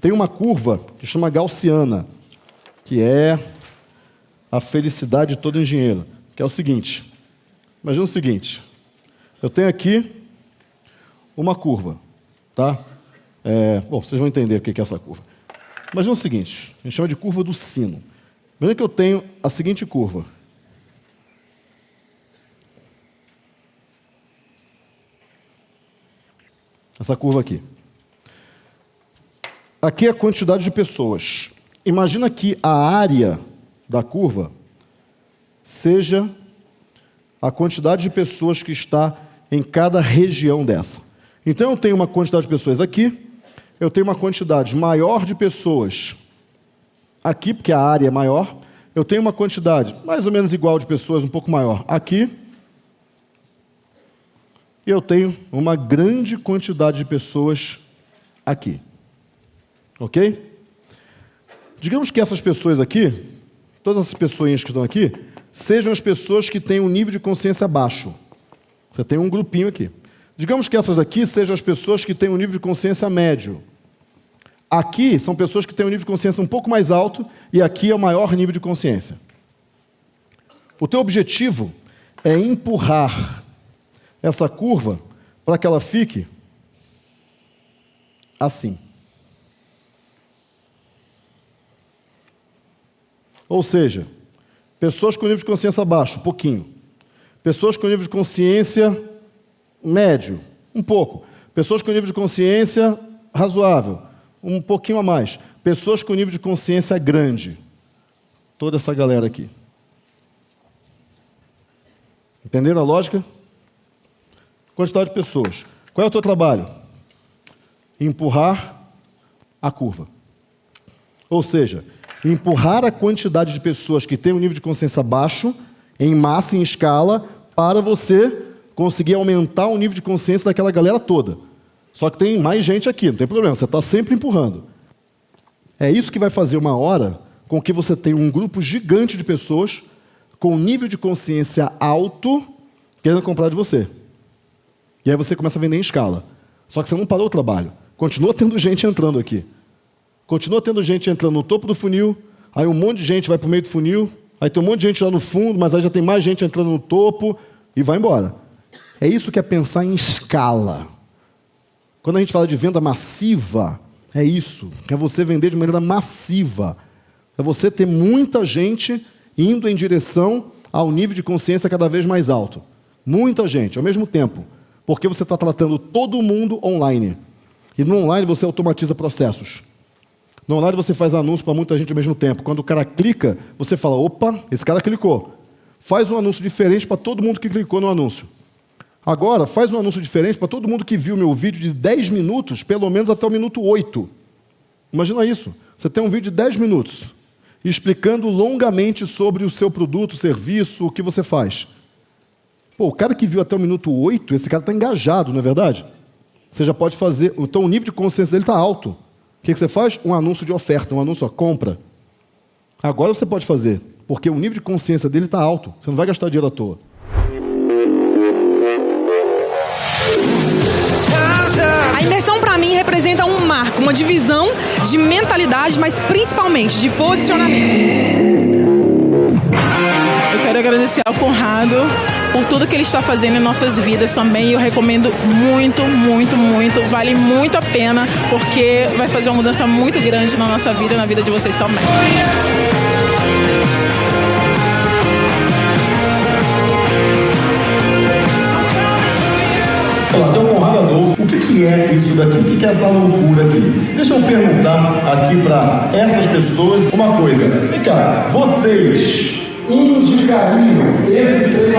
tem uma curva que chama gaussiana, que é a felicidade de todo engenheiro, que é o seguinte. Imagina o seguinte, eu tenho aqui uma curva, tá? É, bom, vocês vão entender o que é essa curva. Imagina o seguinte, a gente chama de curva do sino. Imagina que eu tenho a seguinte curva. Essa curva aqui. Aqui é a quantidade de pessoas. Imagina que a área da curva seja a quantidade de pessoas que está em cada região dessa. Então eu tenho uma quantidade de pessoas aqui, eu tenho uma quantidade maior de pessoas aqui, porque a área é maior, eu tenho uma quantidade mais ou menos igual de pessoas, um pouco maior aqui, e eu tenho uma grande quantidade de pessoas aqui. Ok? Digamos que essas pessoas aqui, todas essas pessoas que estão aqui, sejam as pessoas que têm um nível de consciência baixo. Você tem um grupinho aqui. Digamos que essas aqui sejam as pessoas que têm um nível de consciência médio. Aqui são pessoas que têm um nível de consciência um pouco mais alto e aqui é o maior nível de consciência. O teu objetivo é empurrar essa curva para que ela fique assim. Ou seja, pessoas com nível de consciência baixo, pouquinho. Pessoas com nível de consciência médio, um pouco. Pessoas com nível de consciência razoável, um pouquinho a mais. Pessoas com nível de consciência grande. Toda essa galera aqui. Entenderam a lógica? Quantidade de pessoas. Qual é o teu trabalho? Empurrar a curva. Ou seja, empurrar a quantidade de pessoas que têm um nível de consciência baixo, em massa, em escala, para você conseguir aumentar o nível de consciência daquela galera toda. Só que tem mais gente aqui, não tem problema, você está sempre empurrando. É isso que vai fazer uma hora com que você tenha um grupo gigante de pessoas com nível de consciência alto querendo comprar de você. E aí você começa a vender em escala. Só que você não parou o trabalho. Continua tendo gente entrando aqui. Continua tendo gente entrando no topo do funil, aí um monte de gente vai para o meio do funil, aí tem um monte de gente lá no fundo, mas aí já tem mais gente entrando no topo e vai embora. É isso que é pensar em escala. Quando a gente fala de venda massiva, é isso. É você vender de maneira massiva. É você ter muita gente indo em direção ao nível de consciência cada vez mais alto. Muita gente, ao mesmo tempo. Porque você está tratando todo mundo online. E no online você automatiza processos. No online você faz anúncio para muita gente ao mesmo tempo. Quando o cara clica, você fala, opa, esse cara clicou. Faz um anúncio diferente para todo mundo que clicou no anúncio. Agora, faz um anúncio diferente para todo mundo que viu meu vídeo de 10 minutos, pelo menos até o minuto 8. Imagina isso. Você tem um vídeo de 10 minutos, explicando longamente sobre o seu produto, serviço, o que você faz. Pô, o cara que viu até o minuto 8, esse cara está engajado, não é verdade? Você já pode fazer. Então o nível de consciência dele está alto. O que, você faz? Um anúncio de oferta, um anúncio, a compra. Agora você pode fazer, porque o nível de consciência dele está alto. Você não vai gastar dinheiro à toa. A imersão para mim representa um marco, uma divisão de mentalidade, mas principalmente de posicionamento. Eu quero agradecer ao Conrado por tudo que ele está fazendo em nossas vidas também. Eu recomendo muito, muito, muito. Vale muito a pena, porque vai fazer uma mudança muito grande na nossa vida e na vida de vocês também. Olá, tem Conrado Adolfo. O que, que é isso daqui? O que, que é essa loucura aqui? Deixa eu perguntar aqui para essas pessoas uma coisa. Vem cá, vocês indicariam esse